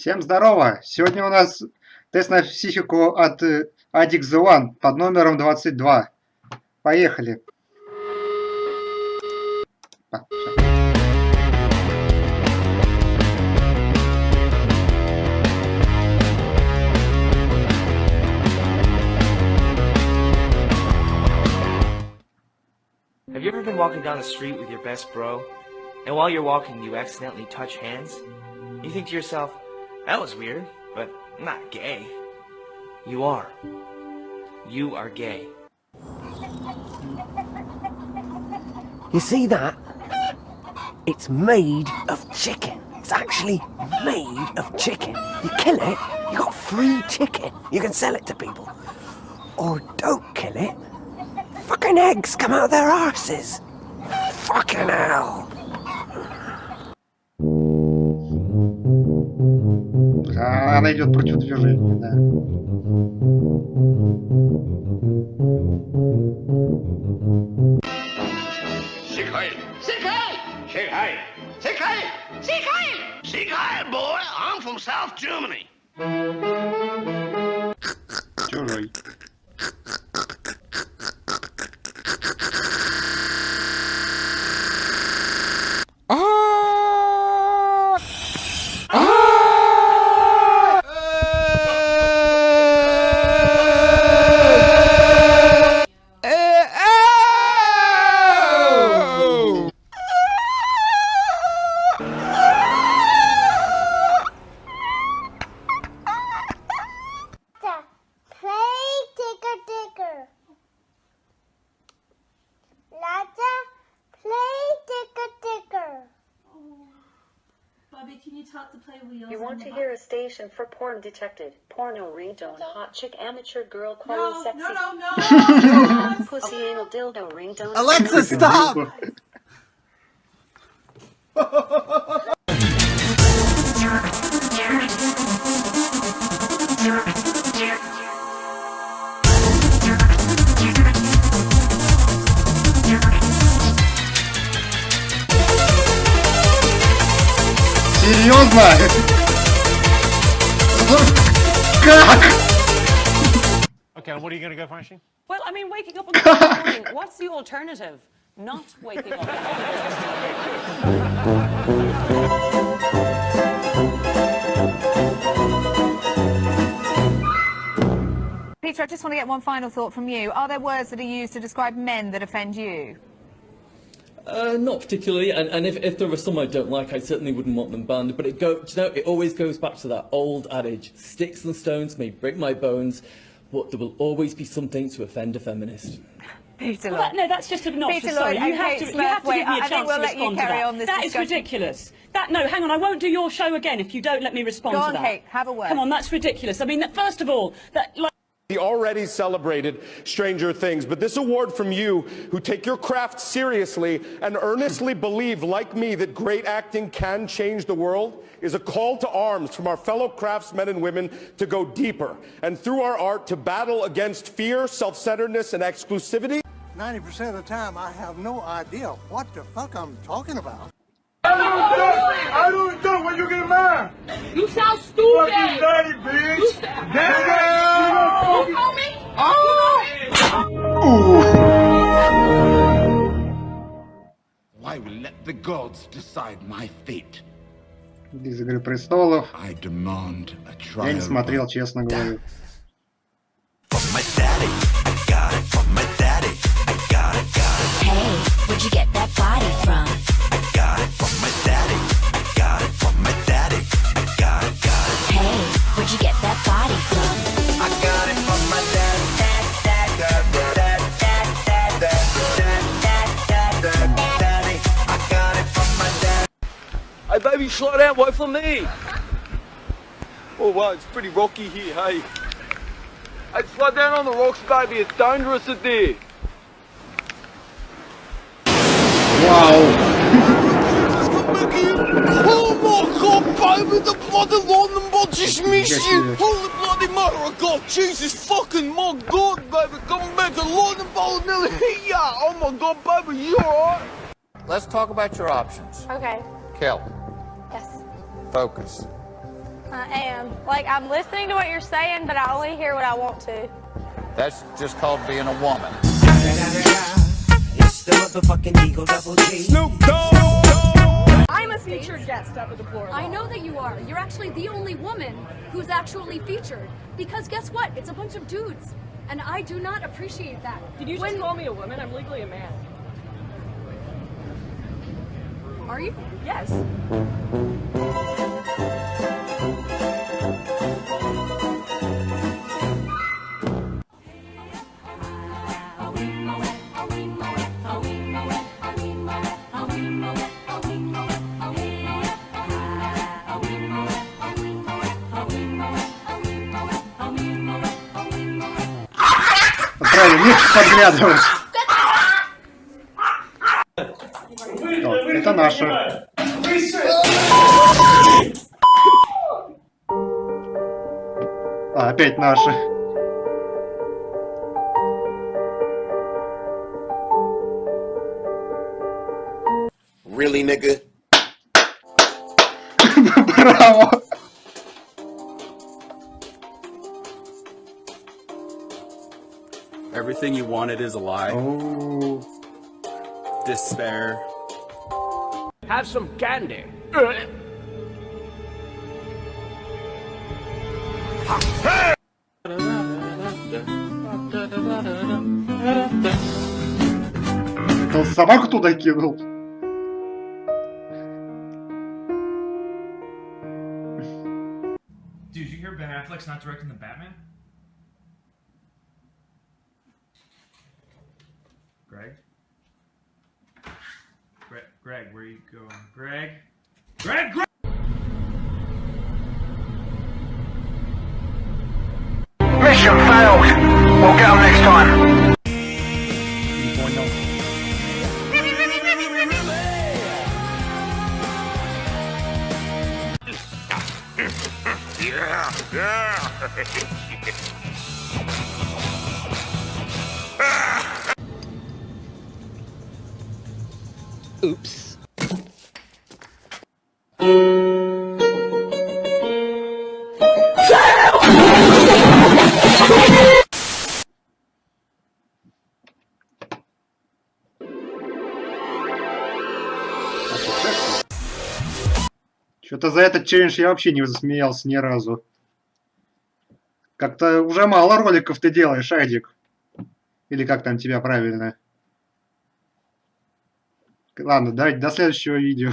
Всем здорово! Сегодня у нас тест на психику от э, Addict The One под номером 22. Поехали! А. Have you ever been walking down the street with your best bro, and while you're walking, you accidentally touch hands? You think to yourself, that was weird, but I'm not gay. You are. You are gay. You see that? It's made of chicken. It's actually made of chicken. You kill it, you got free chicken. You can sell it to people. Or don't kill it. Fucking eggs come out of their arses. Fucking hell. она идет против движения, да. Сикай! Сикай! Сикай! Сикай! Сикай! Сикай, boy! I'm from South Germany. Bobby, can you talk to play wheels? You want to hear a station for porn detected. Porno ringtone, hot chick amateur girl calling No, sexy. no, no, no! Pussy anal dildo ringtone. Alexa, stop! Серьезно? Как? Okay, what are you going to go for, Ashley? Well, I mean, waking up on the morning, what's the alternative? Not waking up. Peter, I just want to get one final thought from you. Are there words that are used to describe men that offend you? Uh, not particularly, and, and if, if there were some I don't like, I certainly wouldn't want them banned. But it go, you know, it always goes back to that old adage: sticks and stones may break my bones, but there will always be something to offend a feminist. Peter Well, that- no, that's just obnoxious. Peter Sorry, Lloyd you have Kate to, you have to wait, give me a I chance we'll to let you respond to that. on this That is ridiculous. That no, hang on, I won't do your show again if you don't let me respond Go to on, that. Kate, have a word. Come on, that's ridiculous. I mean, that, first of all, that like. We already celebrated Stranger Things, but this award from you, who take your craft seriously and earnestly believe, like me, that great acting can change the world, is a call to arms from our fellow craftsmen and women to go deeper and through our art to battle against fear, self-centeredness, and exclusivity. 90% of the time, I have no idea what the fuck I'm talking about. I don't know when you get mad. You sound stupid. Fucking daddy, bitch. Daddy. You the gods decide my fate. Из Игры престолов. I demand a trial. Я не смотрел, честно говорю. Hey, where'd you get that body from? Hey, baby, slow down, wait for me. Oh wow, it's pretty rocky here, hey. Hey, slow down on the rocks, baby, it's dangerous out there. Wow. Oh my god, baby, the bloody London bot just missed you! Holy bloody mother of god, Jesus fucking my god, baby, come back, the London bot nearly hit ya! Oh my god, baby, you alright? Let's talk about your options. Okay. Kel focus. I am. Like, I'm listening to what you're saying, but I only hear what I want to. That's just called being a woman. It's the motherfucking Eagle Double G. Snoop Dogg. I'm a featured guest at the Deplorable. I know that you are. You're actually the only woman who's actually featured. Because guess what? It's a bunch of dudes. And I do not appreciate that. Did you just call me a woman? I'm legally a man. Are you? Yes. Правильно, не подглядывать. О, это наша. А, опять наша. Really, nigga? Браво! Everything you wanted is a lie. Despair. Have some candy. Это он собаку туда кинул. Dude, you hear Ben Affleck's not directing the Batman? Greg? Greg, where are you going? Greg? Greg, Greg! Mission failed. We'll go next time. yeah, yeah. Oops. Что-то за этот челлендж я вообще не засмеялся ни разу. Как-то уже мало роликов ты делаешь, Айдик. Или как там тебя правильно? Ладно, давайте до следующего видео.